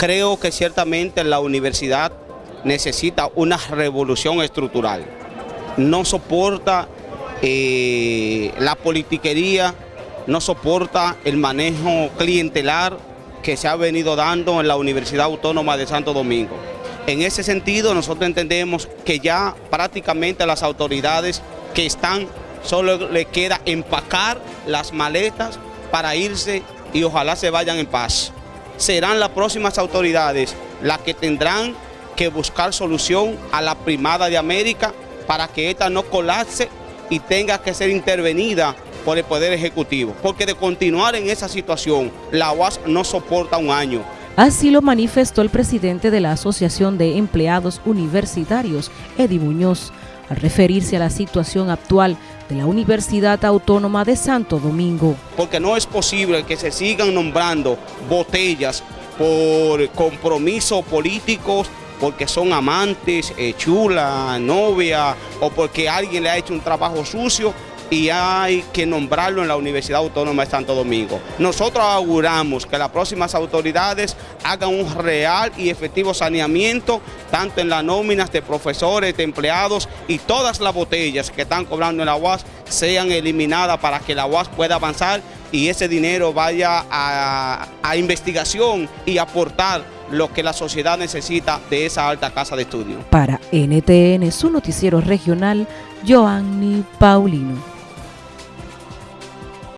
creo que ciertamente la universidad necesita una revolución estructural. No soporta eh, la politiquería, no soporta el manejo clientelar que se ha venido dando en la Universidad Autónoma de Santo Domingo. En ese sentido, nosotros entendemos que ya prácticamente las autoridades que están, solo le queda empacar las maletas para irse y ojalá se vayan en paz. Serán las próximas autoridades las que tendrán que buscar solución a la primada de América para que ésta no colapse y tenga que ser intervenida por el Poder Ejecutivo. Porque de continuar en esa situación, la UAS no soporta un año. Así lo manifestó el presidente de la Asociación de Empleados Universitarios, Eddie Muñoz, al referirse a la situación actual de la Universidad Autónoma de Santo Domingo. Porque no es posible que se sigan nombrando botellas por compromisos políticos porque son amantes, eh, chula, novia, o porque alguien le ha hecho un trabajo sucio y hay que nombrarlo en la Universidad Autónoma de Santo Domingo. Nosotros auguramos que las próximas autoridades hagan un real y efectivo saneamiento, tanto en las nóminas de profesores, de empleados y todas las botellas que están cobrando en la UAS sean eliminadas para que la UAS pueda avanzar y ese dinero vaya a, a investigación y aportar lo que la sociedad necesita de esa alta casa de estudio. Para NTN, su noticiero regional, Joanny Paulino.